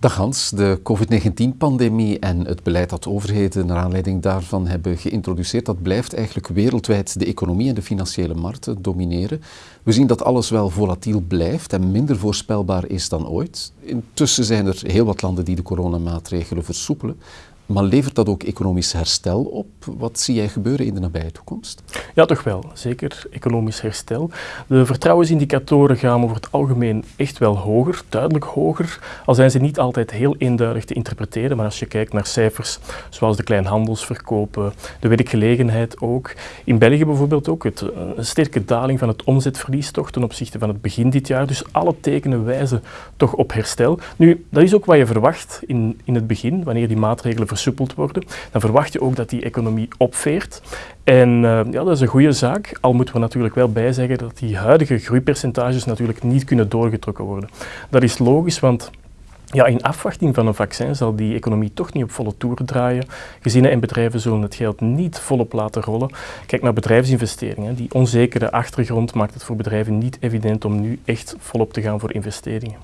Dag Hans, de COVID-19-pandemie en het beleid dat overheden naar aanleiding daarvan hebben geïntroduceerd, dat blijft eigenlijk wereldwijd de economie en de financiële markten domineren. We zien dat alles wel volatiel blijft en minder voorspelbaar is dan ooit. Intussen zijn er heel wat landen die de coronamaatregelen versoepelen. Maar levert dat ook economisch herstel op? Wat zie jij gebeuren in de nabije toekomst? Ja, toch wel. Zeker economisch herstel. De vertrouwensindicatoren gaan over het algemeen echt wel hoger, duidelijk hoger. Al zijn ze niet altijd heel eenduidig te interpreteren, maar als je kijkt naar cijfers zoals de kleinhandelsverkopen, de werkgelegenheid ook. In België bijvoorbeeld ook het, een sterke daling van het omzetverlies toch ten opzichte van het begin dit jaar. Dus alle tekenen wijzen toch op herstel. Nu, dat is ook wat je verwacht in, in het begin, wanneer die maatregelen worden, dan verwacht je ook dat die economie opveert. En uh, ja, dat is een goede zaak, al moeten we natuurlijk wel bijzeggen dat die huidige groeipercentages natuurlijk niet kunnen doorgetrokken worden. Dat is logisch, want ja, in afwachting van een vaccin zal die economie toch niet op volle toeren draaien. Gezinnen en bedrijven zullen het geld niet volop laten rollen. Kijk naar bedrijfsinvesteringen. Die onzekere achtergrond maakt het voor bedrijven niet evident om nu echt volop te gaan voor investeringen.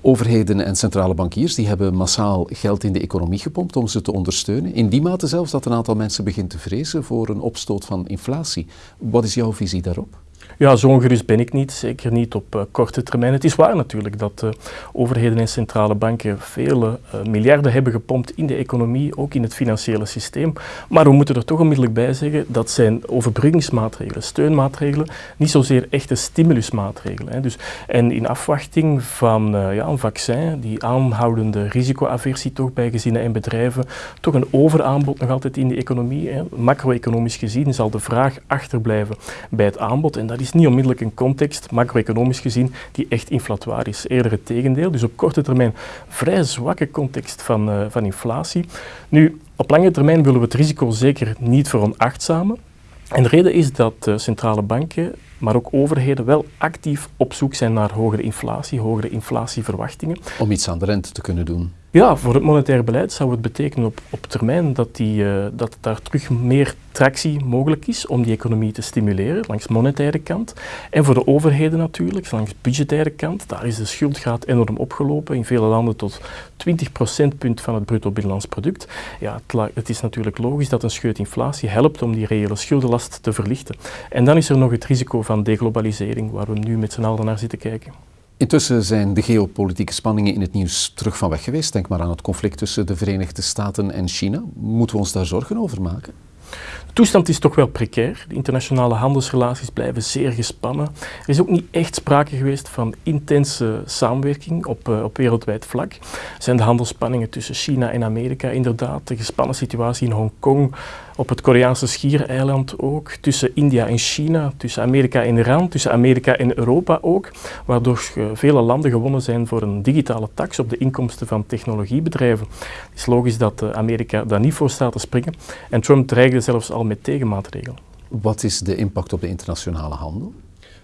Overheden en centrale bankiers die hebben massaal geld in de economie gepompt om ze te ondersteunen. In die mate zelfs dat een aantal mensen begint te vrezen voor een opstoot van inflatie. Wat is jouw visie daarop? Ja, zo ongerust ben ik niet, zeker niet op uh, korte termijn. Het is waar natuurlijk dat uh, overheden en centrale banken vele uh, miljarden hebben gepompt in de economie, ook in het financiële systeem. Maar we moeten er toch onmiddellijk bij zeggen, dat zijn overbruggingsmaatregelen, steunmaatregelen, niet zozeer echte stimulusmaatregelen. Hè. Dus, en in afwachting van ja, een vaccin, die aanhoudende risicoaversie toch bij gezinnen en bedrijven, toch een overaanbod nog altijd in de economie. Macro-economisch gezien zal de vraag achterblijven bij het aanbod en is is niet onmiddellijk een context, macro-economisch gezien, die echt inflatoire is. Eerder het tegendeel. Dus op korte termijn vrij zwakke context van, uh, van inflatie. Nu, op lange termijn willen we het risico zeker niet veronachtzamen. En de reden is dat uh, centrale banken, maar ook overheden wel actief op zoek zijn naar hogere inflatie, hogere inflatieverwachtingen. Om iets aan de rente te kunnen doen. Ja, voor het monetair beleid zou het betekenen op, op termijn dat, die, uh, dat daar terug meer tractie mogelijk is om die economie te stimuleren, langs monetaire kant. En voor de overheden natuurlijk, langs budgettaire kant, daar is de schuldgraad enorm opgelopen, in vele landen tot 20 procentpunt van het bruto binnenlands product. Ja, het, het is natuurlijk logisch dat een scheut inflatie helpt om die reële schuldenlast te verlichten. En dan is er nog het risico van deglobalisering, waar we nu met z'n allen naar zitten kijken. Intussen zijn de geopolitieke spanningen in het nieuws terug van weg geweest. Denk maar aan het conflict tussen de Verenigde Staten en China. Moeten we ons daar zorgen over maken? De toestand is toch wel precair. De internationale handelsrelaties blijven zeer gespannen. Er is ook niet echt sprake geweest van intense samenwerking op, uh, op wereldwijd vlak. Zijn de handelsspanningen tussen China en Amerika inderdaad, de gespannen situatie in Hongkong, op het Koreaanse schiereiland ook, tussen India en China, tussen Amerika en Iran, tussen Amerika en Europa ook, waardoor vele landen gewonnen zijn voor een digitale tax op de inkomsten van technologiebedrijven. Het is logisch dat eh, Amerika daar niet voor staat te springen en Trump dreigde zelfs al met tegenmaatregelen. Wat is de impact op de internationale handel?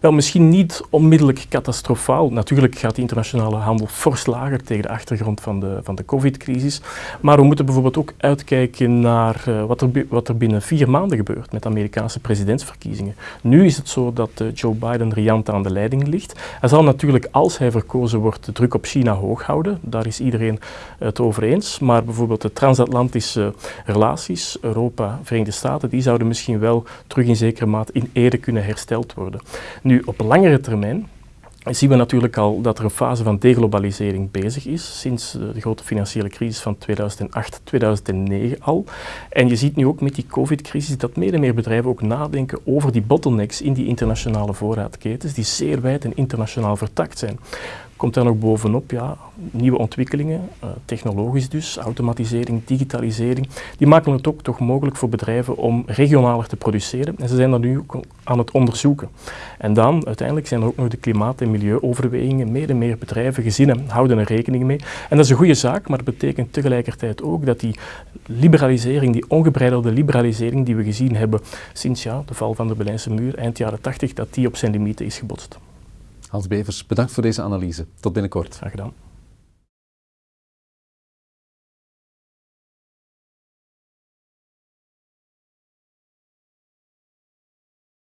Wel, misschien niet onmiddellijk catastrofaal. Natuurlijk gaat de internationale handel fors lager tegen de achtergrond van de, van de covid-crisis. Maar we moeten bijvoorbeeld ook uitkijken naar uh, wat, er, wat er binnen vier maanden gebeurt met de Amerikaanse presidentsverkiezingen. Nu is het zo dat uh, Joe Biden riant aan de leiding ligt. Hij zal natuurlijk, als hij verkozen wordt, de druk op China hoog houden. Daar is iedereen het over eens. Maar bijvoorbeeld de transatlantische relaties, Europa, Verenigde Staten, die zouden misschien wel terug in zekere mate in ere kunnen hersteld worden. Op langere termijn zien we natuurlijk al dat er een fase van deglobalisering bezig is, sinds de grote financiële crisis van 2008, 2009 al. En je ziet nu ook met die covid-crisis dat meer en meer bedrijven ook nadenken over die bottlenecks in die internationale voorraadketens, die zeer wijd en internationaal vertakt zijn komt daar nog bovenop ja, nieuwe ontwikkelingen, uh, technologisch dus, automatisering, digitalisering. Die maken het ook toch mogelijk voor bedrijven om regionaler te produceren. En ze zijn dat nu aan het onderzoeken. En dan, uiteindelijk, zijn er ook nog de klimaat- en milieuoverwegingen. Meer en meer bedrijven, gezinnen houden er rekening mee. En dat is een goede zaak, maar dat betekent tegelijkertijd ook dat die liberalisering, die ongebreidelde liberalisering die we gezien hebben sinds ja, de val van de Berlijnse muur eind jaren 80, dat die op zijn limieten is gebotst. Hans Bevers, bedankt voor deze analyse. Tot binnenkort. Graag gedaan.